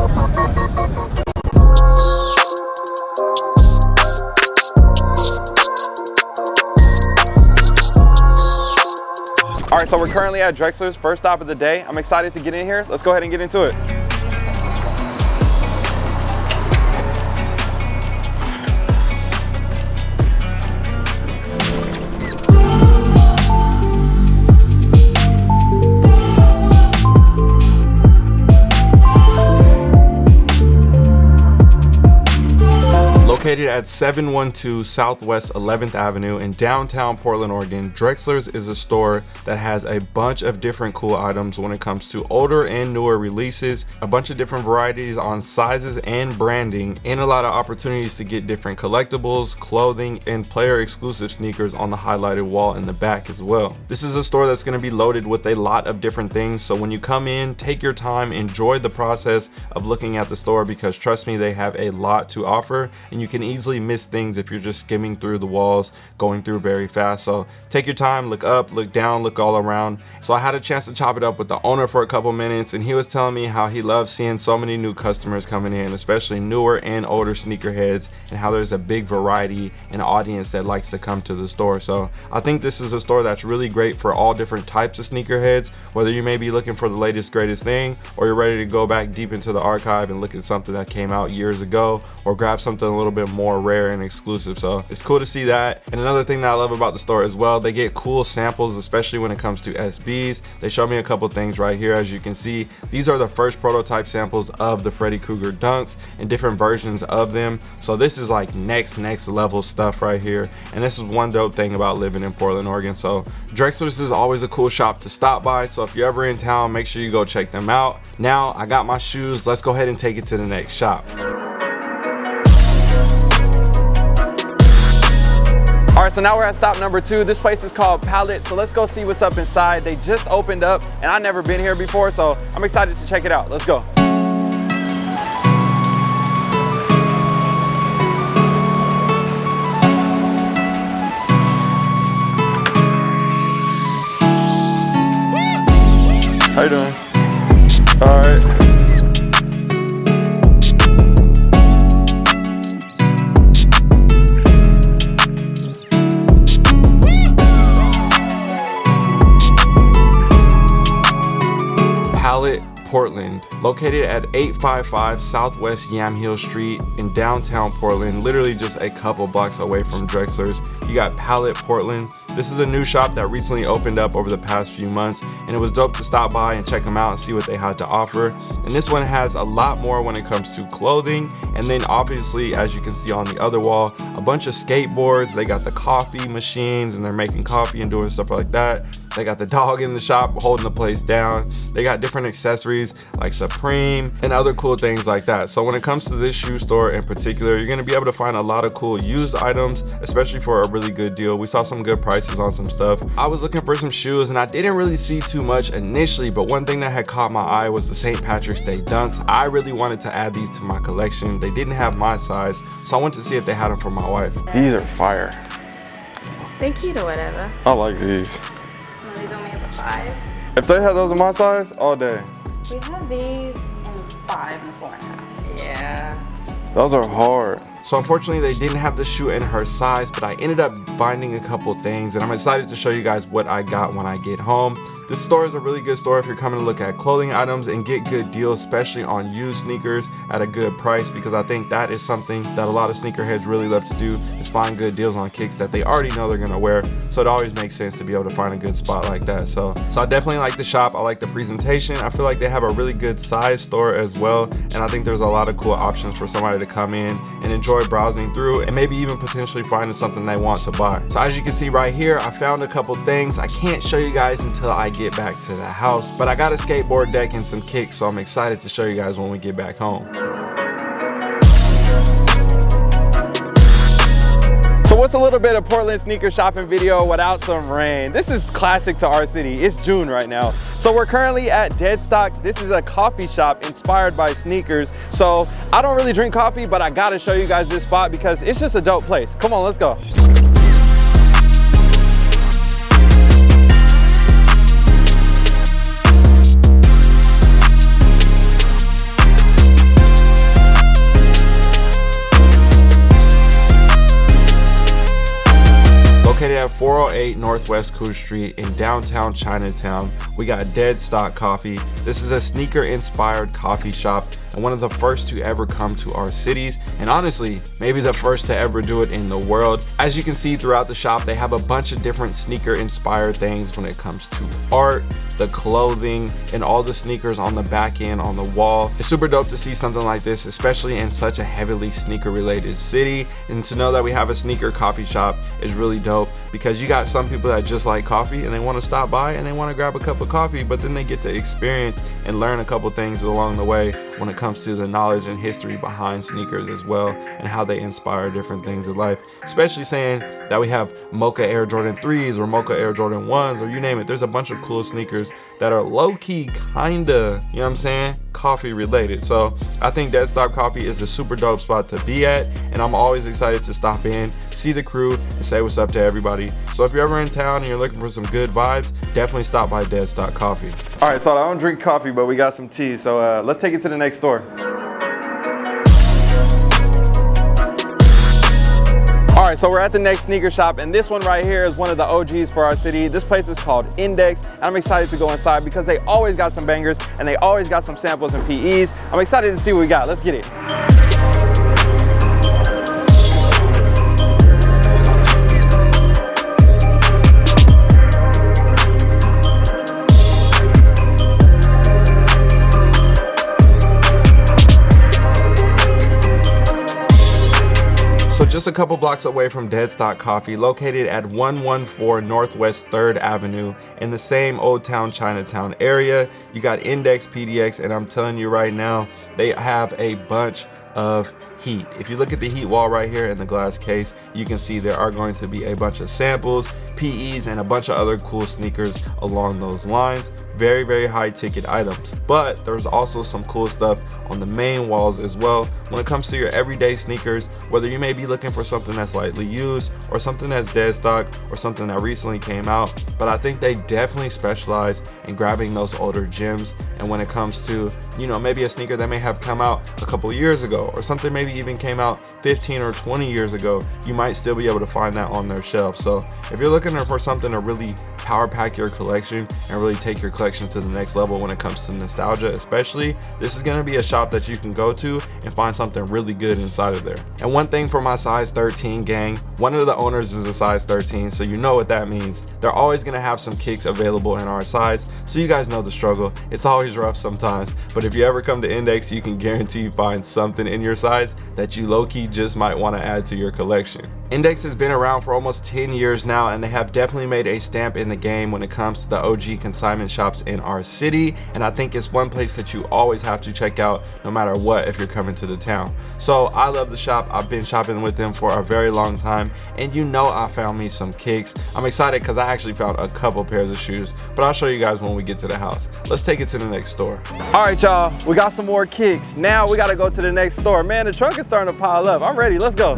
All right, so we're currently at Drexler's first stop of the day. I'm excited to get in here. Let's go ahead and get into it. Located at 712 Southwest 11th Avenue in downtown Portland, Oregon, Drexler's is a store that has a bunch of different cool items when it comes to older and newer releases, a bunch of different varieties on sizes and branding, and a lot of opportunities to get different collectibles, clothing, and player exclusive sneakers on the highlighted wall in the back as well. This is a store that's going to be loaded with a lot of different things, so when you come in, take your time, enjoy the process of looking at the store because trust me, they have a lot to offer and you can easily miss things if you're just skimming through the walls, going through very fast. So take your time, look up, look down, look all around. So I had a chance to chop it up with the owner for a couple minutes and he was telling me how he loves seeing so many new customers coming in, especially newer and older sneakerheads and how there's a big variety and audience that likes to come to the store. So I think this is a store that's really great for all different types of sneakerheads, whether you may be looking for the latest greatest thing or you're ready to go back deep into the archive and look at something that came out years ago or grab something a little bit more rare and exclusive so it's cool to see that. And another thing that i love about the store as well they get cool samples especially when it comes to sbs they show me a couple things right here as you can see. These are the first prototype samples of the freddy krueger dunks and different versions of them. So this is like next next level stuff right here. And this is one dope thing about living in portland oregon. So drexler's is always a cool shop to stop by. So if you're ever in town make sure you go check them out. Now i got my shoes. Let's go ahead and take it to the next shop right, so now we're at stop number two. This place is called Palette, so let's go see what's up inside. They just opened up, and I've never been here before, so I'm excited to check it out. Let's go. How you doing? All right. Portland, located at 855 Southwest Yamhill Street in downtown Portland, literally just a couple blocks away from Drexler's. You got Palette Portland. This is a new shop that recently opened up over the past few months and it was dope to stop by and check them out and see what they had to offer. And this one has a lot more when it comes to clothing and then obviously as you can see on the other wall, a bunch of skateboards. They got the coffee machines and they're making coffee and doing stuff like that. They got the dog in the shop holding the place down. They got different accessories like Supreme and other cool things like that. So when it comes to this shoe store in particular, you're gonna be able to find a lot of cool used items, especially for a really good deal. We saw some good prices on some stuff. I was looking for some shoes and I didn't really see too much initially, but one thing that had caught my eye was the St. Patrick's Day Dunks. I really wanted to add these to my collection. They didn't have my size, so I went to see if they had them for my wife. These are fire. Thank you to whatever. I like these. Five. If they had those in my size, all day. We have these in five and four and a half. Yeah. Those are hard. So unfortunately they didn't have the shoe in her size, but I ended up finding a couple things and I'm excited to show you guys what I got when I get home. This store is a really good store if you're coming to look at clothing items and get good deals, especially on used sneakers at a good price because I think that is something that a lot of sneakerheads really love to do is find good deals on kicks that they already know they're gonna wear. So it always makes sense to be able to find a good spot like that. So, so I definitely like the shop. I like the presentation. I feel like they have a really good size store as well. And I think there's a lot of cool options for somebody to come in and enjoy browsing through and maybe even potentially finding something they want to buy. So as you can see right here, I found a couple things. I can't show you guys until I get back to the house, but I got a skateboard deck and some kicks, so I'm excited to show you guys when we get back home. So what's a little bit of Portland sneaker shopping video without some rain? This is classic to our city. It's June right now. So we're currently at Deadstock. This is a coffee shop inspired by sneakers. So I don't really drink coffee, but I gotta show you guys this spot because it's just a dope place. Come on, let's go. Northwest Couch Street in downtown Chinatown. We got Dead Stock Coffee. This is a sneaker inspired coffee shop and one of the first to ever come to our cities and honestly maybe the first to ever do it in the world. As you can see throughout the shop they have a bunch of different sneaker inspired things when it comes to art the clothing and all the sneakers on the back end on the wall. It's super dope to see something like this especially in such a heavily sneaker related city. And to know that we have a sneaker coffee shop is really dope because you got some people that just like coffee and they want to stop by and they want to grab a cup of coffee but then they get to experience and learn a couple things along the way when it comes to the knowledge and history behind sneakers as well and how they inspire different things in life. Especially saying that we have mocha air jordan 3s or mocha air jordan 1s or you name it. There's a bunch of cool sneakers that are low-key kinda you know what i'm saying coffee related. So i think dead stock coffee is a super dope spot to be at and i'm always excited to stop in see the crew and say what's up to everybody. So if you're ever in town and you're looking for some good vibes definitely stop by dead stock coffee. All right so i don't drink coffee but we got some tea. So uh, let's take it to the next store right, so we're at the next sneaker shop and this one right here is one of the OGs for our city. This place is called Index. And I'm excited to go inside because they always got some bangers and they always got some samples and PEs. I'm excited to see what we got. Let's get it. Just a couple blocks away from Dead Stock Coffee, located at 114 Northwest 3rd Avenue in the same Old Town Chinatown area. You got Index PDX, and I'm telling you right now, they have a bunch of heat. If you look at the heat wall right here in the glass case, you can see there are going to be a bunch of samples, PEs, and a bunch of other cool sneakers along those lines. Very, very high ticket items. But there's also some cool stuff on the main walls as well. When it comes to your everyday sneakers, whether you may be looking for something that's lightly used or something that's dead stock or something that recently came out, but I think they definitely specialize in grabbing those older gems. And when it comes to, you know, maybe a sneaker that may have come out a couple years ago or something maybe even came out 15 or 20 years ago, you might still be able to find that on their shelf. So if you're looking for something to really power pack your collection and really take your collection to the next level when it comes to nostalgia especially, this is gonna be a shop that you can go to and find something really good inside of there. And one thing for my size 13 gang, one of the owners is a size 13, so you know what that means. They're always gonna have some kicks available in our size, so you guys know the struggle. It's always rough sometimes, but if you ever come to Index, you can guarantee you find something in your size that you low-key just might want to add to your collection. Index has been around for almost 10 years now and they have definitely made a stamp in the game when it comes to the OG consignment shops in our city and I think it's one place that you always have to check out no matter what if you're coming to the town. So I love the shop. I've been shopping with them for a very long time and you know I found me some kicks. I'm excited because I actually found a couple pairs of shoes but I'll show you guys when we get to the house. Let's take it to the next store. All right y'all, we got some more kicks. Now we got to go to the next store. Man, the truck is starting to pile up. I'm ready. Let's go.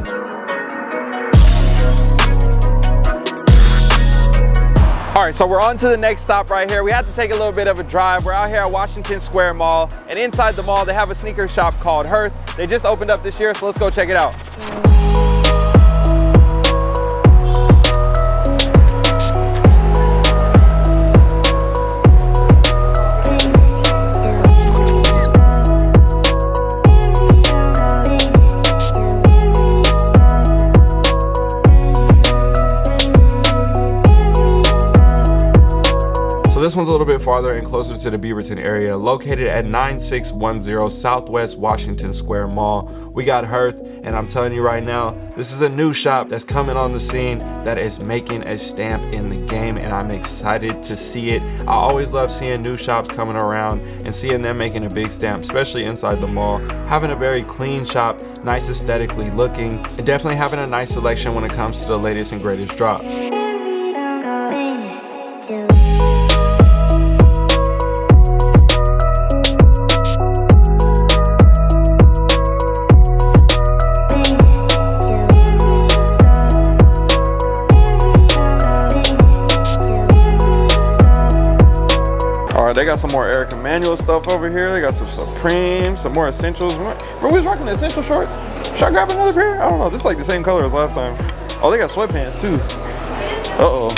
All right, so we're on to the next stop right here. We had to take a little bit of a drive. We're out here at Washington Square Mall, and inside the mall, they have a sneaker shop called Hearth. They just opened up this year, so let's go check it out. This one's a little bit farther and closer to the Beaverton area, located at 9610 Southwest Washington Square Mall. We got Hearth, and I'm telling you right now, this is a new shop that's coming on the scene that is making a stamp in the game, and I'm excited to see it. I always love seeing new shops coming around and seeing them making a big stamp, especially inside the mall. Having a very clean shop, nice aesthetically looking, and definitely having a nice selection when it comes to the latest and greatest drops. They got some more Eric Emanuel stuff over here. They got some Supreme, some more Essentials. Remember we was rocking the Essential shorts? Should I grab another pair? I don't know. This is like the same color as last time. Oh, they got sweatpants too. Uh-oh.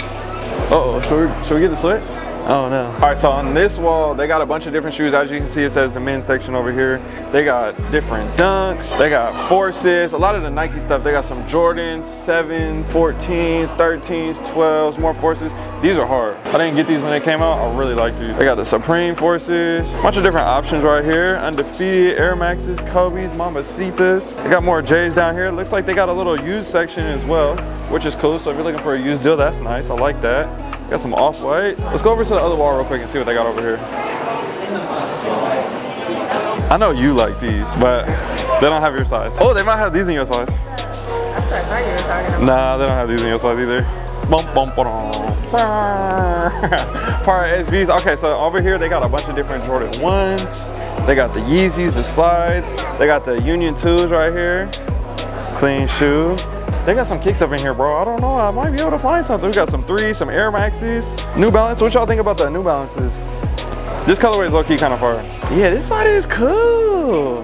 Uh-oh, should we, should we get the sweats? Oh no. All right, so on this wall, they got a bunch of different shoes. As you can see, it says the men's section over here. They got different dunks. They got forces. A lot of the Nike stuff. They got some Jordans, 7s, 14s, 13s, 12s, more forces. These are hard. I didn't get these when they came out. I really like these. They got the Supreme forces. Bunch of different options right here. Undefeated, Air Maxes, Kobe's, Mamacitas. They got more J's down here. Looks like they got a little used section as well, which is cool. So if you're looking for a used deal, that's nice. I like that. Got some off-white. Let's go over to the other wall real quick and see what they got over here. I know you like these, but they don't have your size. Oh, they might have these in your size. That's what I thought you were talking about. Nah, they don't have these in your size either. Bum, bum, Part SBs. Okay, so over here they got a bunch of different Jordan 1s. They got the Yeezys, the slides. They got the Union 2s right here. Clean shoe. They got some kicks up in here, bro. I don't know. I might be able to find something. We got some threes, some Air Maxes. New Balance. What y'all think about the New Balances? This colorway is low-key kind of far. Yeah, this spot is cool.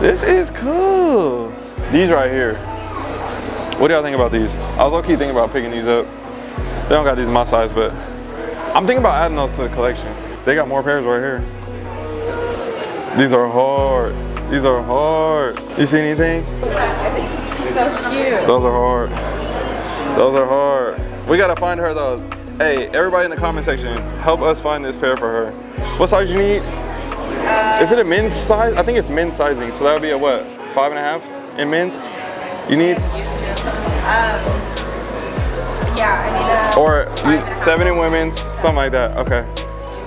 This is cool. These right here. What do y'all think about these? I was low-key thinking about picking these up. They don't got these in my size, but I'm thinking about adding those to the collection. They got more pairs right here. These are hard. These are hard. You see anything? So cute. Those are hard. Those are hard. We gotta find her those. Hey, everybody in the comment section, help us find this pair for her. What size you need? Uh, Is it a men's size? I think it's men's sizing, so that would be a what? Five and a half in men's? You need? Um, yeah, I need a. Or seven in women's, something like that. Okay.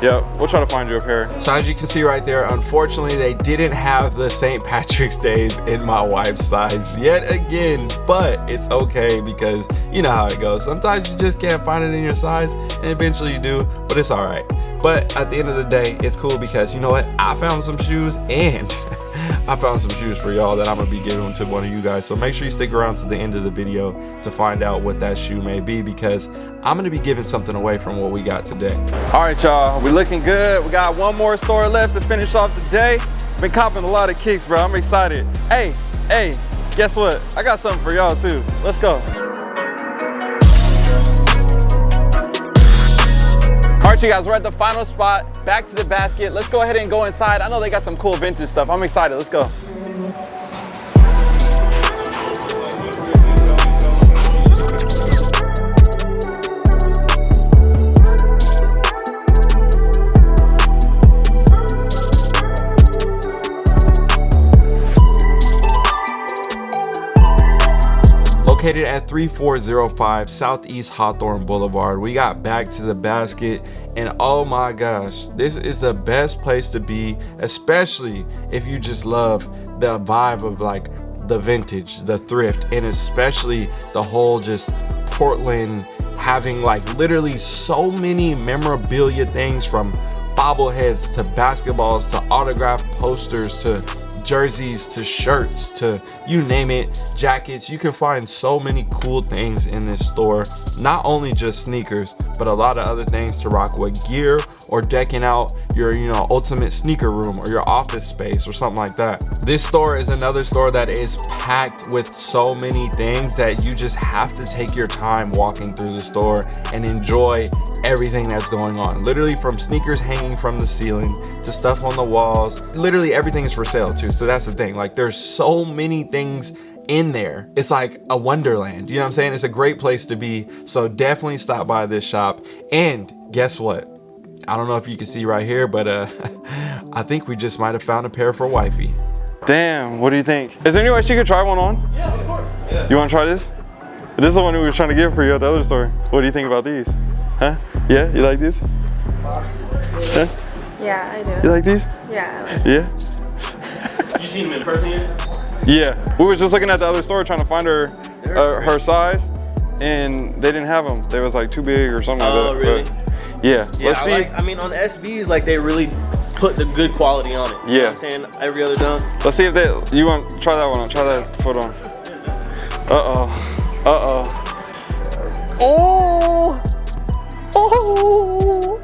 Yep, we'll try to find you a pair. So as you can see right there, unfortunately, they didn't have the St. Patrick's Days in my wife's size yet again, but it's okay because you know how it goes. Sometimes you just can't find it in your size and eventually you do, but it's all right. But at the end of the day, it's cool because you know what? I found some shoes and I found some shoes for y'all that I'm gonna be giving to one of you guys. So make sure you stick around to the end of the video to find out what that shoe may be because I'm gonna be giving something away from what we got today. All right, y'all, we looking good. We got one more store left to finish off the day. Been copping a lot of kicks, bro. I'm excited. Hey, hey, guess what? I got something for y'all too. Let's go. All right, you guys, we're at the final spot. Back to the basket. Let's go ahead and go inside. I know they got some cool vintage stuff. I'm excited. Let's go. Located at 3405 Southeast Hawthorne Boulevard. We got back to the basket and oh my gosh, this is the best place to be, especially if you just love the vibe of like the vintage, the thrift, and especially the whole just Portland having like literally so many memorabilia things from bobbleheads to basketballs to autograph posters to jerseys to shirts to you name it jackets. You can find so many cool things in this store. Not only just sneakers but a lot of other things to rock with. Gear or decking out your you know ultimate sneaker room or your office space or something like that. This store is another store that is packed with so many things that you just have to take your time walking through the store and enjoy everything that's going on. Literally from sneakers hanging from the ceiling to stuff on the walls. Literally everything is for sale too so that's the thing. Like there's so many things in there. It's like a wonderland you know what i'm saying? It's a great place to be so definitely stop by this shop. And guess what I don't know if you can see right here, but uh, I think we just might have found a pair for wifey. Damn, what do you think? Is there any way she could try one on? Yeah, of course. Yeah. You want to try this? This is the one we were trying to get for you at the other store. What do you think about these? Huh? Yeah, you like these? Huh? Yeah, I do. You like these? Yeah. Yeah? you seen them in person yet? Yeah. We were just looking at the other store trying to find her uh, her size, and they didn't have them. They was like too big or something oh, like that. Oh, really? But yeah, yeah let's I see. Like, I mean, on SBs, like they really put the good quality on it. You yeah. I'm saying? Every other dunk. Let's see if they, you want, try that one on. Try that foot on. Uh-oh. Uh-oh. Oh! Oh!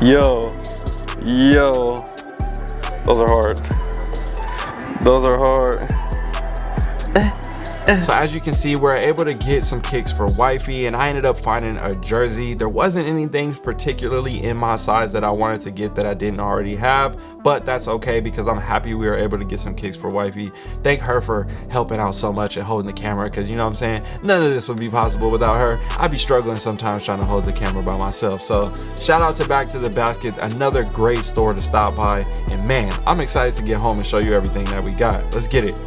Yo. Yo. Those are hard. Those are hard. So as you can see we're able to get some kicks for wifey and i ended up finding a jersey. There wasn't anything particularly in my size that i wanted to get that i didn't already have but that's okay because i'm happy we were able to get some kicks for wifey. Thank her for helping out so much and holding the camera because you know what i'm saying? None of this would be possible without her. I'd be struggling sometimes trying to hold the camera by myself. So shout out to back to the basket another great store to stop by. And man i'm excited to get home and show you everything that we got. Let's get it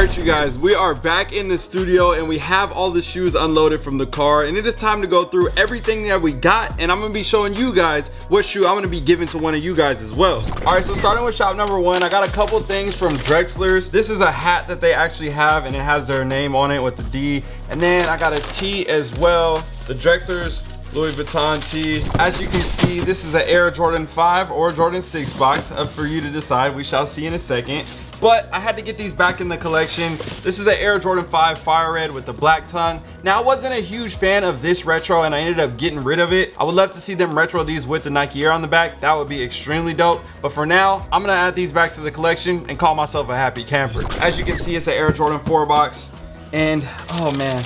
right you guys we are back in the studio and we have all the shoes unloaded from the car and it is time to go through everything that we got and i'm gonna be showing you guys what shoe i'm gonna be giving to one of you guys as well all right so starting with shop number one i got a couple things from drexler's this is a hat that they actually have and it has their name on it with the d and then i got a t as well the drexler's Louis Vuitton tee. As you can see, this is an Air Jordan 5 or Jordan 6 box, up for you to decide. We shall see in a second but I had to get these back in the collection. This is an Air Jordan 5 Fire Red with the black tongue. Now, I wasn't a huge fan of this retro and I ended up getting rid of it. I would love to see them retro these with the Nike Air on the back. That would be extremely dope. But for now, I'm gonna add these back to the collection and call myself a happy camper. As you can see, it's an Air Jordan 4 box. And, oh man,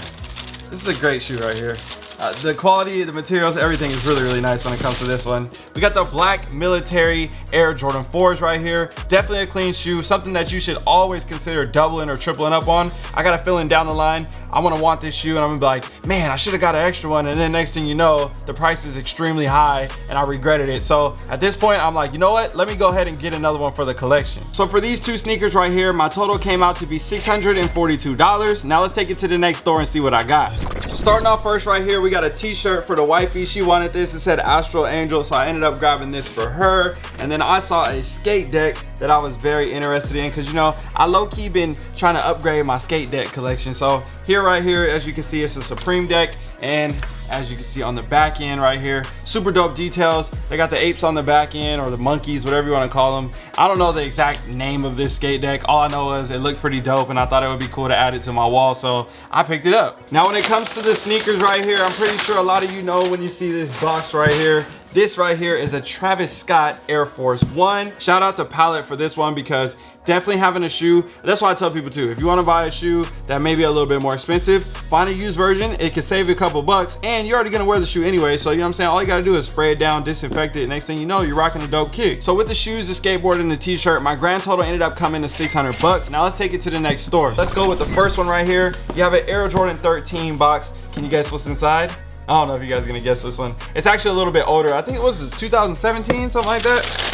this is a great shoe right here. Uh, the quality, the materials, everything is really, really nice when it comes to this one. We got the black military Air Jordan 4s right here. Definitely a clean shoe, something that you should always consider doubling or tripling up on. I got a feeling down the line, I'm gonna want this shoe and I'm gonna be like, man, I should have got an extra one. And then next thing you know, the price is extremely high and I regretted it. So at this point, I'm like, you know what? Let me go ahead and get another one for the collection. So for these two sneakers right here, my total came out to be $642. Now let's take it to the next store and see what I got. So starting off first right here, we got a t-shirt for the wifey. She wanted this, it said Astral Angel. So I ended up grabbing this for her. And then I saw a skate deck that I was very interested in because you know, I low-key been trying to upgrade my skate deck collection. So here right here, as you can see, it's a Supreme deck. And as you can see on the back end right here, super dope details. They got the apes on the back end or the monkeys, whatever you want to call them. I don't know the exact name of this skate deck. All I know is it looked pretty dope and I thought it would be cool to add it to my wall. So I picked it up. Now, when it comes to the sneakers right here, I'm pretty sure a lot of you know when you see this box right here, this right here is a Travis Scott Air Force One. Shout out to Palette for this one because definitely having a shoe, that's why I tell people too, if you wanna buy a shoe that may be a little bit more expensive, find a used version, it can save you a couple bucks and you're already gonna wear the shoe anyway. So you know what I'm saying? All you gotta do is spray it down, disinfect it. Next thing you know, you're rocking a dope kick. So with the shoes, the skateboard and the t-shirt, my grand total ended up coming to 600 bucks. Now let's take it to the next store. Let's go with the first one right here. You have an Air Jordan 13 box. Can you guess what's inside? I don't know if you guys are gonna guess this one. It's actually a little bit older. I think it was 2017, something like that.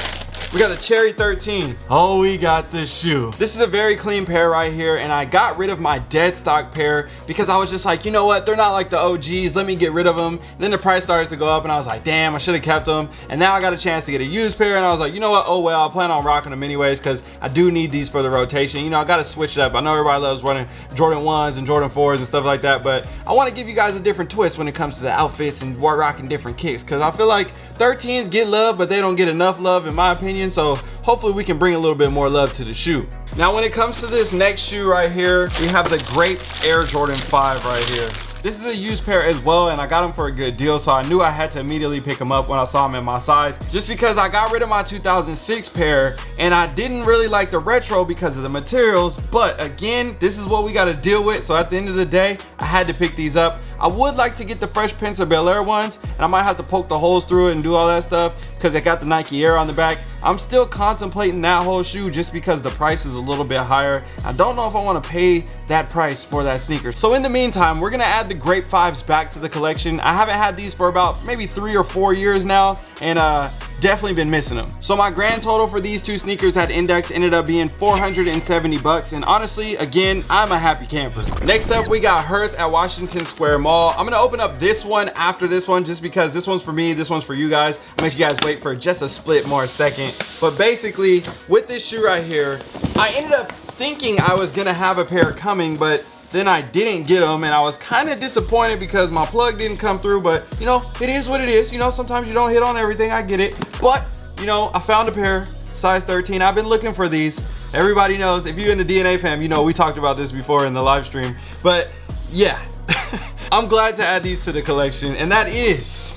We got the Cherry 13. Oh, we got this shoe. This is a very clean pair right here, and I got rid of my dead stock pair because I was just like, you know what? They're not like the OGs. Let me get rid of them. And then the price started to go up, and I was like, damn, I should have kept them. And now I got a chance to get a used pair, and I was like, you know what? Oh, well, I plan on rocking them anyways because I do need these for the rotation. You know, I got to switch it up. I know everybody loves running Jordan 1s and Jordan 4s and stuff like that, but I want to give you guys a different twist when it comes to the outfits and rocking different kicks because I feel like 13s get love, but they don't get enough love in my opinion. So hopefully we can bring a little bit more love to the shoe. Now when it comes to this next shoe right here, we have the Grape Air Jordan 5 right here. This is a used pair as well and I got them for a good deal so I knew I had to immediately pick them up when I saw them in my size just because I got rid of my 2006 pair and I didn't really like the retro because of the materials but again this is what we got to deal with so at the end of the day I had to pick these up. I would like to get the Fresh Prince of Bel-Air ones and I might have to poke the holes through it and do all that stuff because it got the Nike Air on the back. I'm still contemplating that whole shoe just because the price is a little bit higher. I don't know if I want to pay that price for that sneaker. So in the meantime, we're going to add the Grape 5s back to the collection. I haven't had these for about maybe three or four years now and uh, definitely been missing them. So my grand total for these two sneakers at Index ended up being 470 bucks. And honestly, again, I'm a happy camper. Next up, we got Hearth at Washington Square Mall. I'm gonna open up this one after this one just because this one's for me, this one's for you guys. I'll make you guys wait for just a split more second. But basically, with this shoe right here, I ended up thinking I was gonna have a pair coming, but then I didn't get them and I was kind of disappointed because my plug didn't come through but you know it is what it is. You know sometimes you don't hit on everything I get it. But you know I found a pair size 13 I've been looking for these. Everybody knows if you're in the DNA fam you know we talked about this before in the live stream. But yeah I'm glad to add these to the collection and that is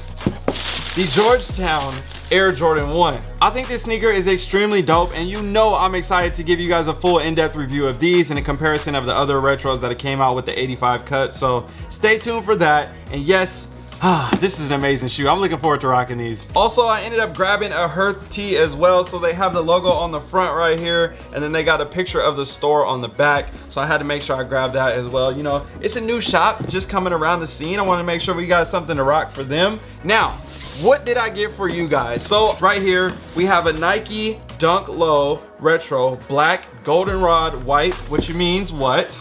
the Georgetown Air Jordan 1. I think this sneaker is extremely dope and you know I'm excited to give you guys a full in-depth review of these and a comparison of the other retros that came out with the 85 cut. So stay tuned for that. And yes, Ah, this is an amazing shoe. I'm looking forward to rocking these. Also, I ended up grabbing a Hearth tee as well. So they have the logo on the front right here. And then they got a picture of the store on the back. So I had to make sure I grabbed that as well. You know, it's a new shop just coming around the scene. I want to make sure we got something to rock for them. Now, what did I get for you guys? So right here, we have a Nike Dunk Low Retro Black Goldenrod White, which means what?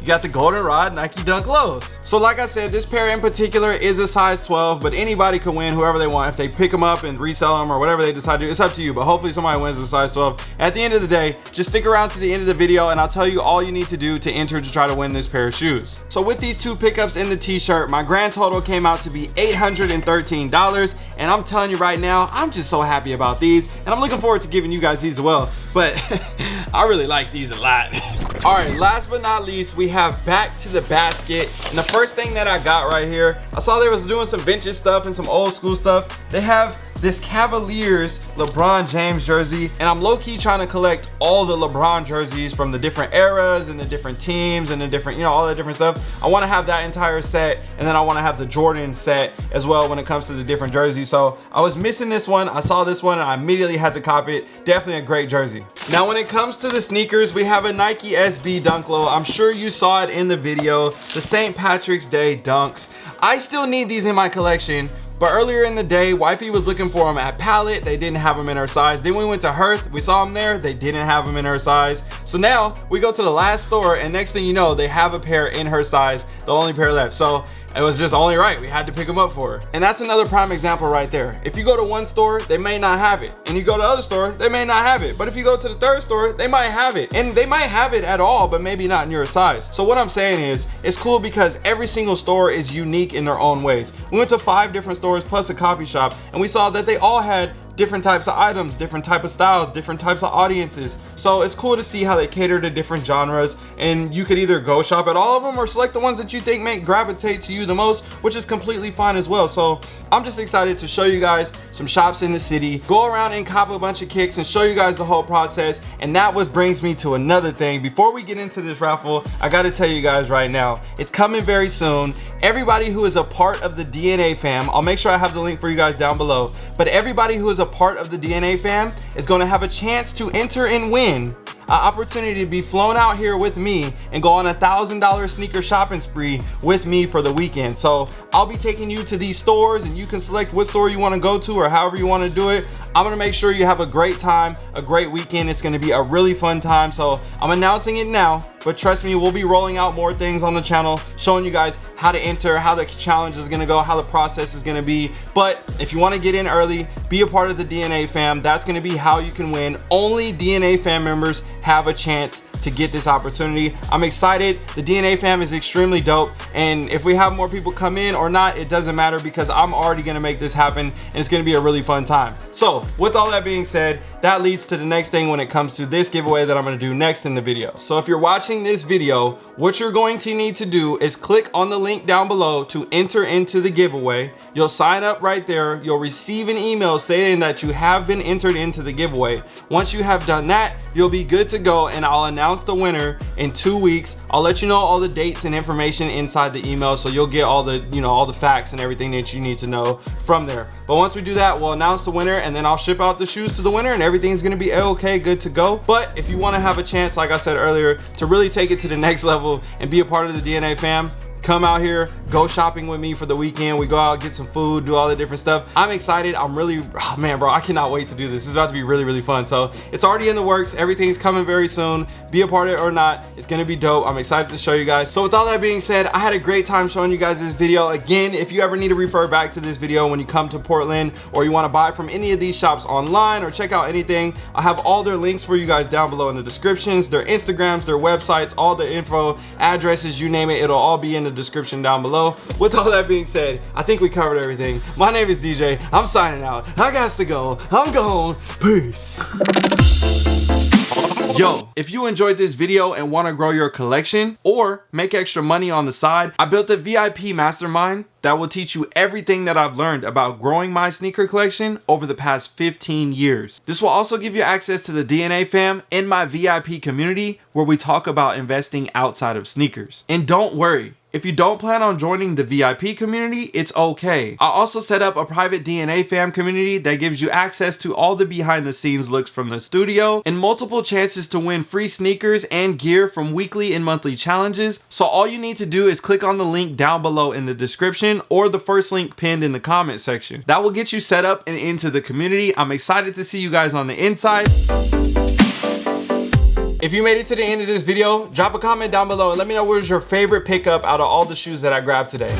You got the Goldenrod Nike Dunk Lows. So like I said, this pair in particular is a size 12, but anybody can win whoever they want. If they pick them up and resell them or whatever they decide to do, it's up to you. But hopefully somebody wins the size 12. At the end of the day, just stick around to the end of the video and I'll tell you all you need to do to enter to try to win this pair of shoes. So with these two pickups in the t-shirt, my grand total came out to be $813. And I'm telling you right now, I'm just so happy about these. And I'm looking forward to giving you guys these as well. But I really like these a lot. all right, last but not least, we have back to the basket. And the first thing that I got right here, I saw they was doing some vintage stuff and some old school stuff. They have this Cavaliers LeBron James jersey and I'm low-key trying to collect all the LeBron jerseys from the different eras and the different teams and the different you know all the different stuff. I want to have that entire set and then I want to have the Jordan set as well when it comes to the different jerseys. So I was missing this one I saw this one and I immediately had to copy it. Definitely a great jersey. Now when it comes to the sneakers we have a Nike SB Dunk Low I'm sure you saw it in the video the St. Patrick's Day dunks. I still need these in my collection but earlier in the day, wifey was looking for them at Palette. They didn't have them in her size. Then we went to Hearth. We saw them there. They didn't have them in her size. So now we go to the last store and next thing you know, they have a pair in her size. The only pair left. So it was just only right we had to pick them up for her. And that's another prime example right there. If you go to one store they may not have it. And you go to other store they may not have it. But if you go to the third store they might have it. And they might have it at all but maybe not in your size. So what i'm saying is it's cool because every single store is unique in their own ways. We went to five different stores plus a coffee shop and we saw that they all had different types of items, different type of styles, different types of audiences. So it's cool to see how they cater to different genres and you could either go shop at all of them or select the ones that you think may gravitate to you the most, which is completely fine as well. So I'm just excited to show you guys some shops in the city, go around and cop a bunch of kicks and show you guys the whole process. And that was brings me to another thing. Before we get into this raffle, I gotta tell you guys right now, it's coming very soon. Everybody who is a part of the DNA fam, I'll make sure I have the link for you guys down below, but everybody who is a part of the DNA fam is going to have a chance to enter and win opportunity to be flown out here with me and go on a thousand dollar sneaker shopping spree with me for the weekend. So i'll be taking you to these stores and you can select what store you want to go to or however you want to do it. I'm gonna make sure you have a great time a great weekend. It's gonna be a really fun time. So i'm announcing it now but trust me we'll be rolling out more things on the channel showing you guys how to enter how the challenge is gonna go how the process is gonna be. But if you want to get in early be a part of the dna fam. That's gonna be how you can win. Only dna fam members have a chance to get this opportunity. I'm excited. The DNA fam is extremely dope. And if we have more people come in or not, it doesn't matter because I'm already gonna make this happen and it's gonna be a really fun time. So with all that being said, that leads to the next thing when it comes to this giveaway that I'm gonna do next in the video. So if you're watching this video, what you're going to need to do is click on the link down below to enter into the giveaway. You'll sign up right there. You'll receive an email saying that you have been entered into the giveaway. Once you have done that, you'll be good to go and I'll announce the winner in two weeks. I'll let you know all the dates and information inside the email so you'll get all the, you know, all the facts and everything that you need to know from there. But once we do that, we'll announce the winner and then I'll ship out the shoes to the winner and everything's gonna be okay, good to go. But if you wanna have a chance, like I said earlier, to really take it to the next level and be a part of the DNA fam, come out here go shopping with me for the weekend. We go out get some food do all the different stuff. I'm excited. I'm really oh man bro i cannot wait to do this. This is about to be really really fun. So it's already in the works. Everything's coming very soon. Be a part of it or not it's gonna be dope. I'm excited to show you guys. So with all that being said i had a great time showing you guys this video. Again if you ever need to refer back to this video when you come to portland or you want to buy from any of these shops online or check out anything i have all their links for you guys down below in the descriptions their instagrams their websites all the info addresses you name it it'll all be in the description down below. With all that being said, I think we covered everything. My name is DJ. I'm signing out. I got to go. I'm gone. Peace. Yo, if you enjoyed this video and want to grow your collection or make extra money on the side, I built a VIP mastermind that will teach you everything that I've learned about growing my sneaker collection over the past 15 years. This will also give you access to the DNA fam in my VIP community where we talk about investing outside of sneakers. And don't worry, if you don't plan on joining the VIP community, it's okay. I also set up a private DNA fam community that gives you access to all the behind the scenes looks from the studio and multiple chances to win free sneakers and gear from weekly and monthly challenges. So all you need to do is click on the link down below in the description or the first link pinned in the comment section. That will get you set up and into the community. I'm excited to see you guys on the inside. If you made it to the end of this video, drop a comment down below and let me know what was your favorite pickup out of all the shoes that I grabbed today.